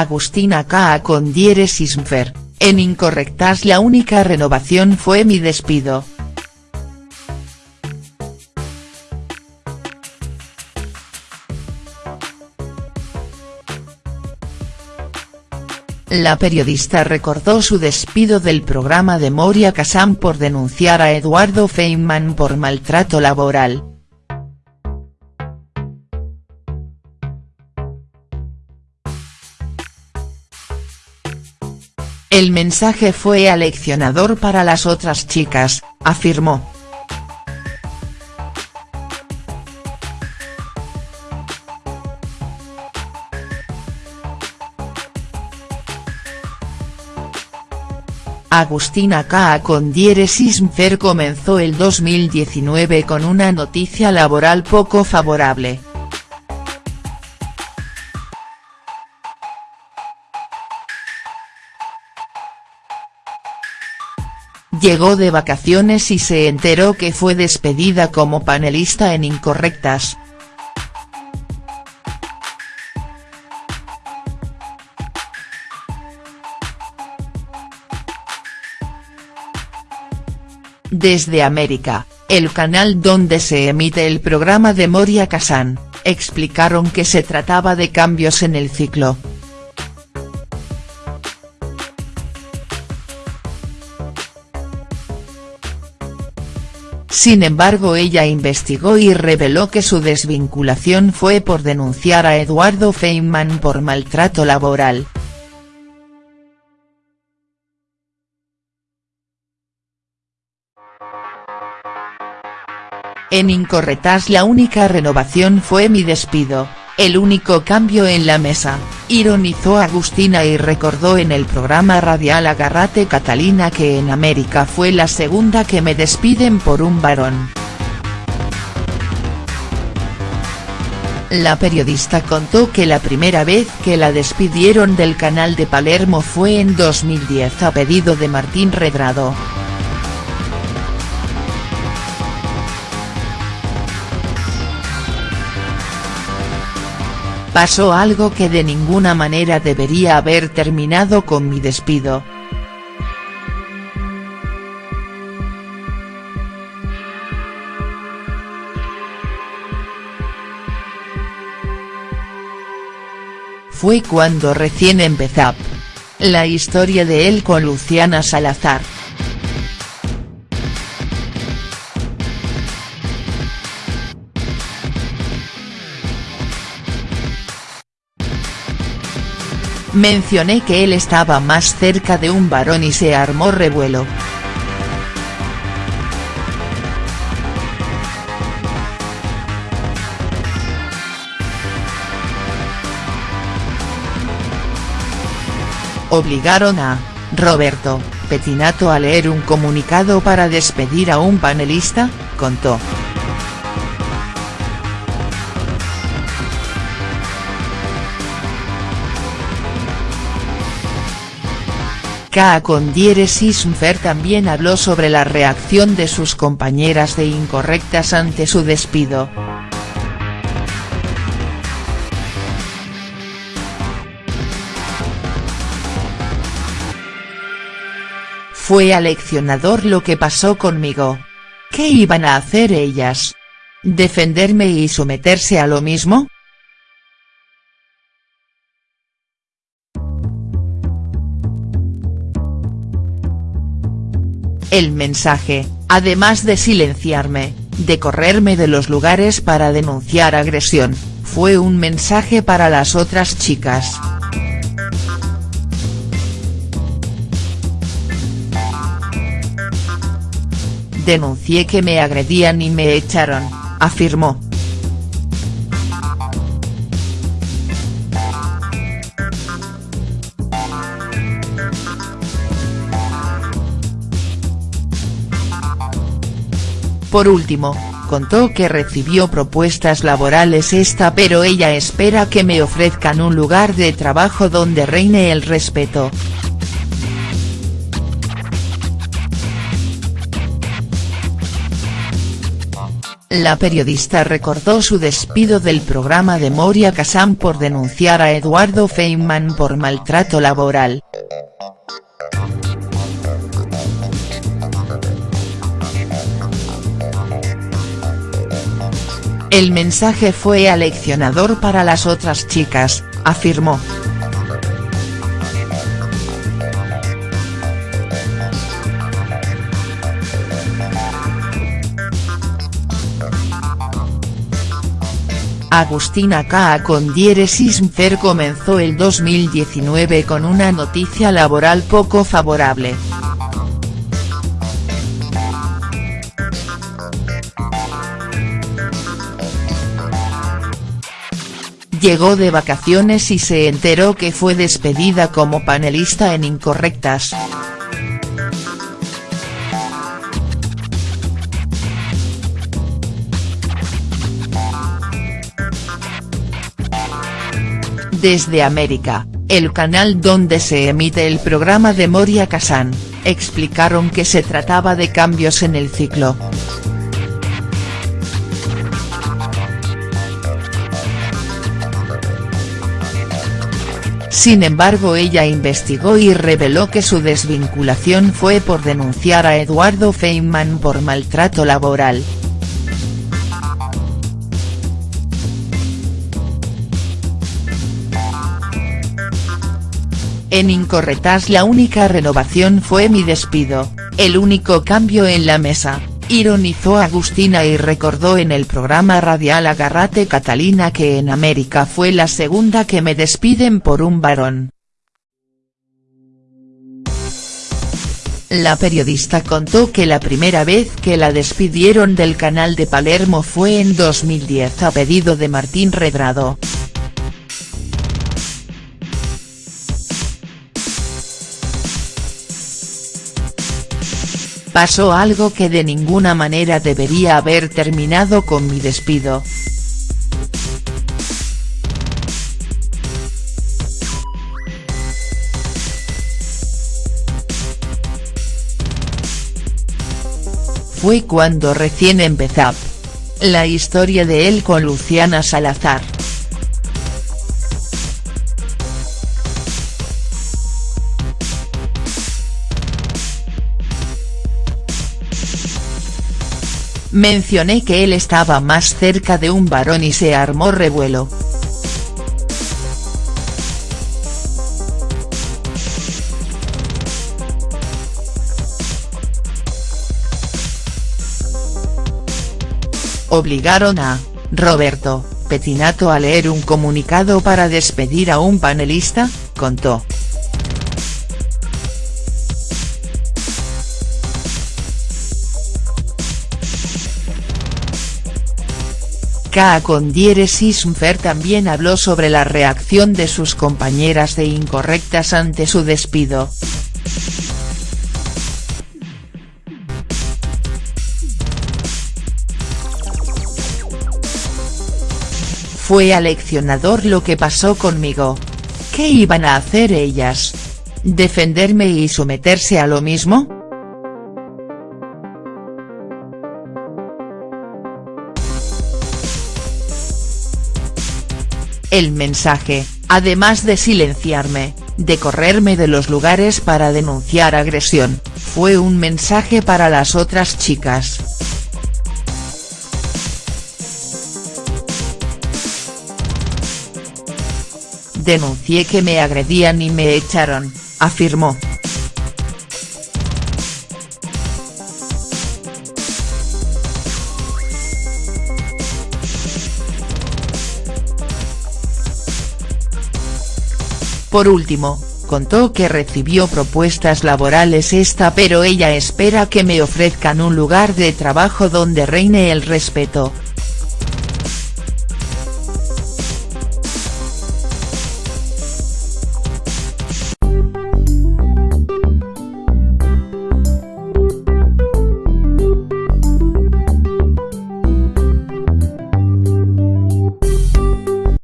Agustina K. con diéresis mfer, en incorrectas la única renovación fue mi despido. La periodista recordó su despido del programa de Moria Kazan por denunciar a Eduardo Feynman por maltrato laboral. El mensaje fue aleccionador para las otras chicas, afirmó. Agustina K. con Mfer comenzó el 2019 con una noticia laboral poco favorable. Llegó de vacaciones y se enteró que fue despedida como panelista en Incorrectas. Desde América, el canal donde se emite el programa de Moria Kazan, explicaron que se trataba de cambios en el ciclo. Sin embargo ella investigó y reveló que su desvinculación fue por denunciar a Eduardo Feynman por maltrato laboral. En Incorrectas la única renovación fue mi despido, el único cambio en la mesa, ironizó Agustina y recordó en el programa radial Agarrate Catalina que en América fue la segunda que me despiden por un varón. La periodista contó que la primera vez que la despidieron del canal de Palermo fue en 2010 a pedido de Martín Redrado. Pasó algo que de ninguna manera debería haber terminado con mi despido. Fue cuando recién empezó. La historia de él con Luciana Salazar. Mencioné que él estaba más cerca de un varón y se armó revuelo. Obligaron a, Roberto, Petinato a leer un comunicado para despedir a un panelista, contó. K. con también habló sobre la reacción de sus compañeras de Incorrectas ante su despido. Fue aleccionador lo que pasó conmigo. ¿Qué iban a hacer ellas? ¿Defenderme y someterse a lo mismo?. El mensaje, además de silenciarme, de correrme de los lugares para denunciar agresión, fue un mensaje para las otras chicas. Denuncié que me agredían y me echaron, afirmó. Por último, contó que recibió propuestas laborales esta pero ella espera que me ofrezcan un lugar de trabajo donde reine el respeto. La periodista recordó su despido del programa de Moria Kazan por denunciar a Eduardo Feynman por maltrato laboral. El mensaje fue aleccionador para las otras chicas, afirmó. Agustina K. con Mfer comenzó el 2019 con una noticia laboral poco favorable. Llegó de vacaciones y se enteró que fue despedida como panelista en Incorrectas. Desde América, el canal donde se emite el programa de Moria Kazan, explicaron que se trataba de cambios en el ciclo. Sin embargo ella investigó y reveló que su desvinculación fue por denunciar a Eduardo Feynman por maltrato laboral. En Incorretas la única renovación fue mi despido, el único cambio en la mesa, ironizó Agustina y recordó en el programa radial Agarrate Catalina que en América fue la segunda que me despiden por un varón. La periodista contó que la primera vez que la despidieron del canal de Palermo fue en 2010 a pedido de Martín Redrado. Pasó algo que de ninguna manera debería haber terminado con mi despido. Fue cuando recién empezó. La historia de él con Luciana Salazar. Mencioné que él estaba más cerca de un varón y se armó revuelo. Obligaron a, Roberto, Petinato a leer un comunicado para despedir a un panelista, contó. K con diéresis también habló sobre la reacción de sus compañeras de Incorrectas ante su despido. Fue aleccionador lo que pasó conmigo. ¿Qué iban a hacer ellas? ¿Defenderme y someterse a lo mismo?. El mensaje, además de silenciarme, de correrme de los lugares para denunciar agresión, fue un mensaje para las otras chicas. Denuncié que me agredían y me echaron, afirmó. Por último, contó que recibió propuestas laborales esta pero ella espera que me ofrezcan un lugar de trabajo donde reine el respeto,